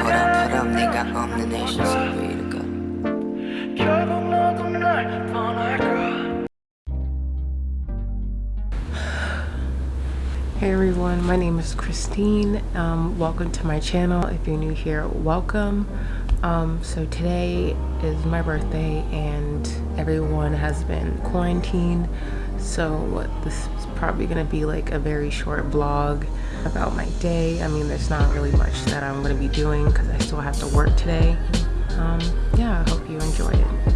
바람 네가 없는 내셔서 위로가 결국 너도 날 떠날까 Hey everyone, my name is Christine. Um, welcome to my channel. If you're new here, welcome. Um, so today is my birthday and everyone has been quarantined. So this is probably to be like a very short vlog about my day. I mean, there's not really much that I'm to be doing because I still have to work today. Um, yeah, I hope you enjoy it.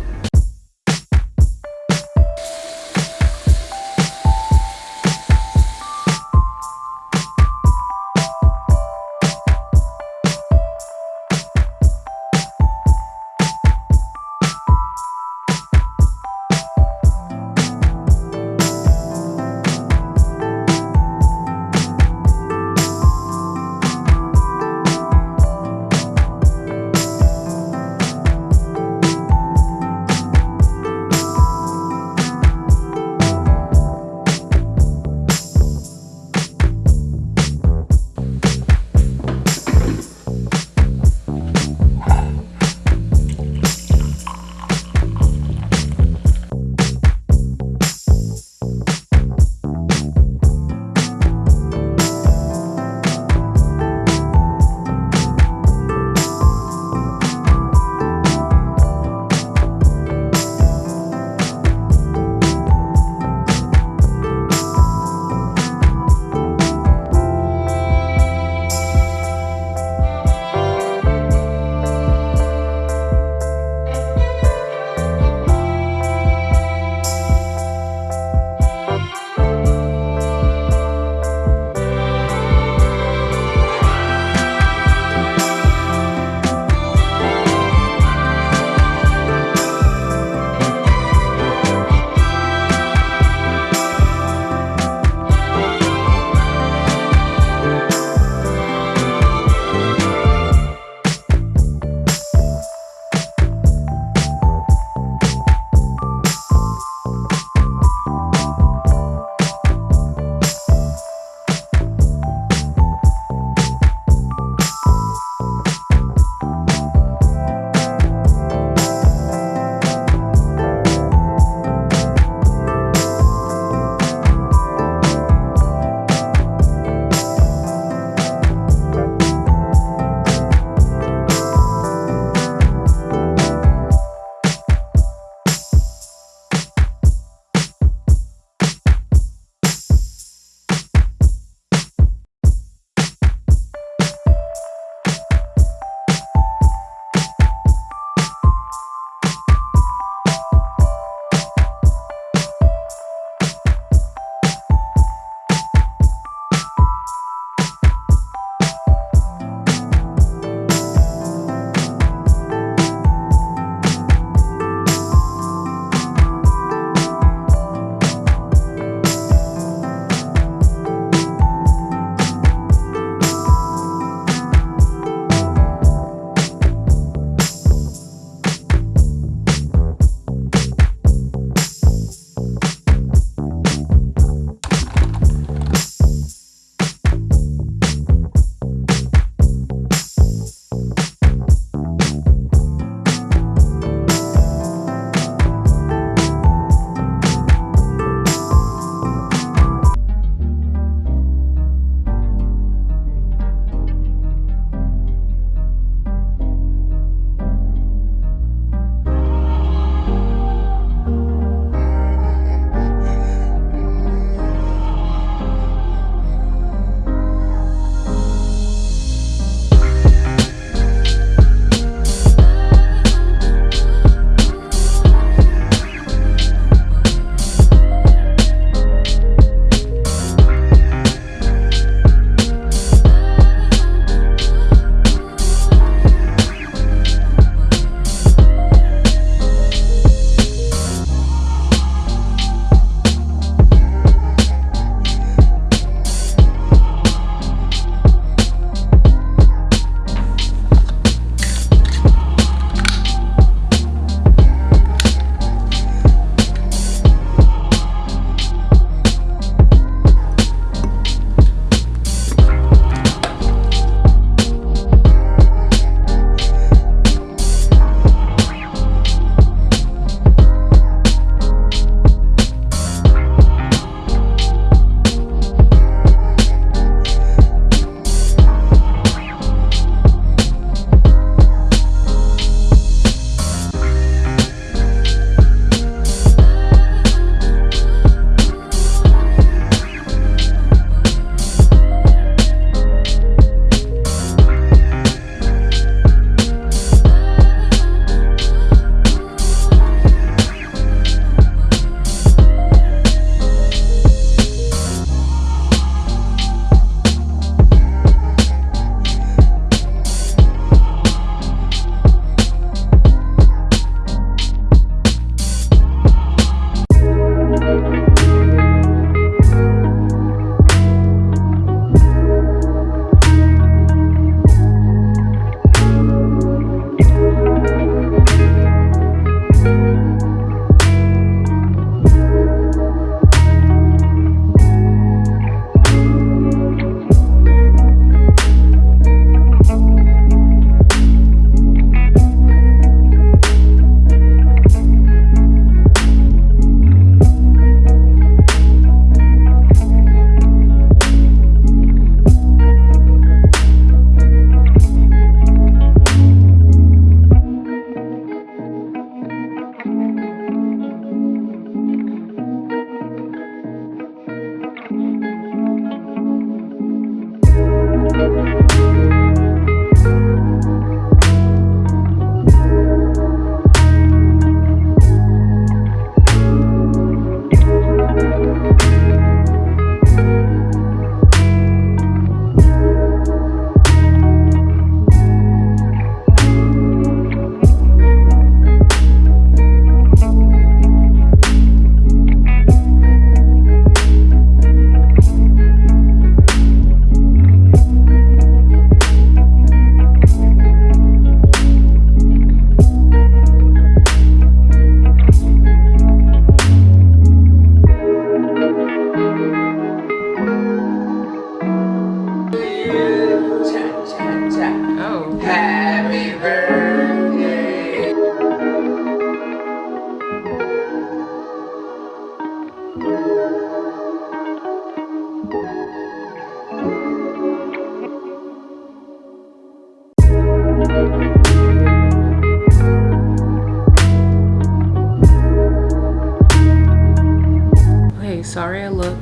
Hey, sorry I look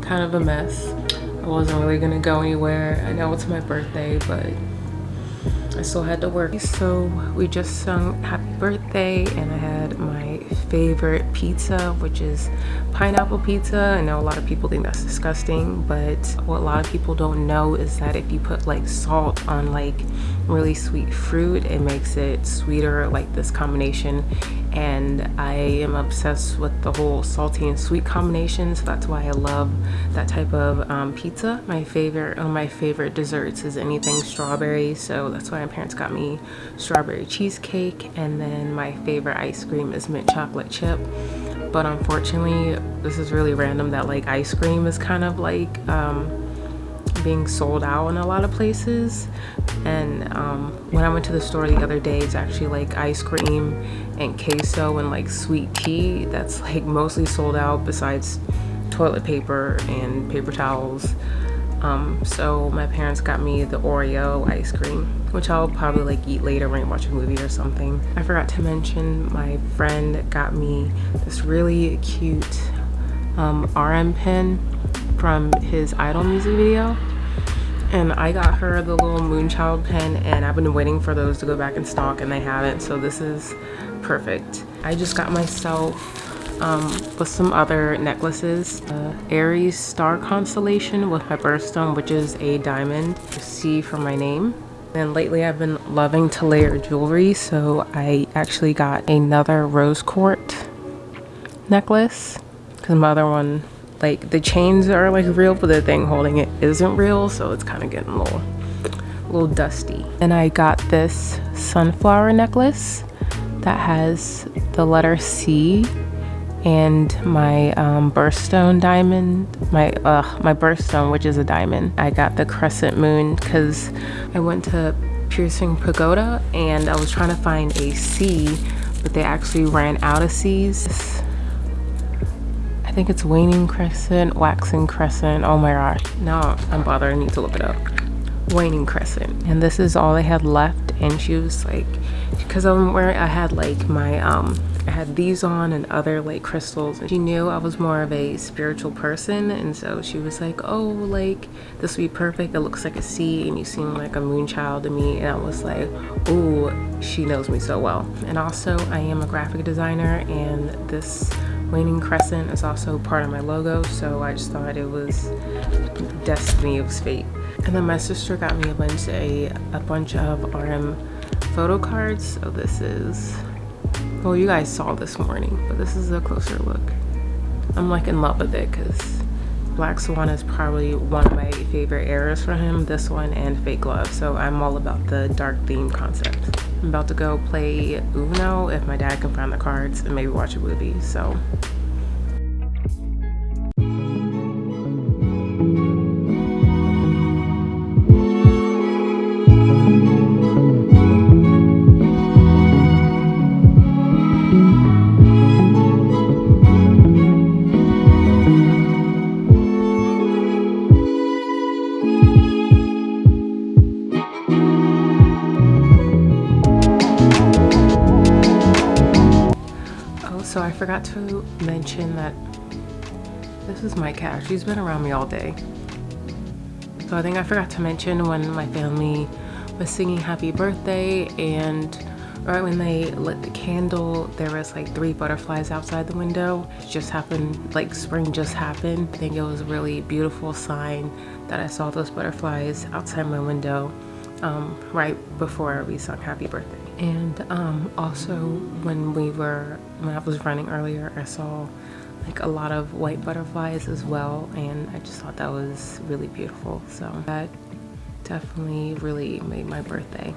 kind of a mess. I wasn't really gonna go anywhere. I know it's my birthday, but I still had to work. So we just sung happy birthday and I had my favorite pizza, which is pineapple pizza. I know a lot of people think that's disgusting, but what a lot of people don't know is that if you put like salt on like really sweet fruit, it makes it sweeter, like this combination. And I am obsessed with the whole salty and sweet combination, so that's why I love that type of um, pizza. My favorite, one of my favorite desserts is anything strawberry, so that's why my parents got me strawberry cheesecake, and then my favorite ice cream is mint chocolate chip but unfortunately this is really random that like ice cream is kind of like um, being sold out in a lot of places. And um, when I went to the store the other day it's actually like ice cream and queso and like sweet tea that's like mostly sold out besides toilet paper and paper towels um, so my parents got me the Oreo ice cream, which I'll probably like eat later when I watch a movie or something. I forgot to mention my friend got me this really cute um, RM pen from his Idol music video. And I got her the little Moonchild pen and I've been waiting for those to go back in stock and they haven't. So this is perfect. I just got myself um, with some other necklaces. Uh, Aries star constellation with my birthstone, which is a diamond, C for my name. And lately I've been loving to layer jewelry, so I actually got another rose quartz necklace because my other one, like the chains are like real, but the thing holding it isn't real, so it's kind of getting a little, a little dusty. And I got this sunflower necklace that has the letter C and my um, birthstone diamond my uh, my birthstone which is a diamond. I got the crescent moon because I went to piercing pagoda and I was trying to find a C but they actually ran out of C's I think it's waning crescent waxing crescent. Oh my gosh. Now I'm bothered I need to look it up. Waning crescent. And this is all I had left and she was like because I'm wearing I had like my um I had these on and other like crystals. She knew I was more of a spiritual person and so she was like oh like this would be perfect. It looks like a sea and you seem like a moon child to me. And I was like oh she knows me so well. And also I am a graphic designer and this waning crescent is also part of my logo so I just thought it was destiny it was fate. And then my sister got me a bunch a, a bunch of RM photo cards. So this is well you guys saw this morning but this is a closer look. I'm like in love with it because black swan is probably one of my favorite eras for him this one and fake love so i'm all about the dark theme concept. I'm about to go play uno if my dad can find the cards and maybe watch a movie so forgot to mention that this is my cat. She's been around me all day. So I think I forgot to mention when my family was singing happy birthday and right when they lit the candle there was like three butterflies outside the window it just happened like spring just happened i think it was a really beautiful sign that i saw those butterflies outside my window um, right before we sung happy birthday. And um, also when we were when I was running earlier I saw like a lot of white butterflies as well and I just thought that was really beautiful. So that definitely really made my birthday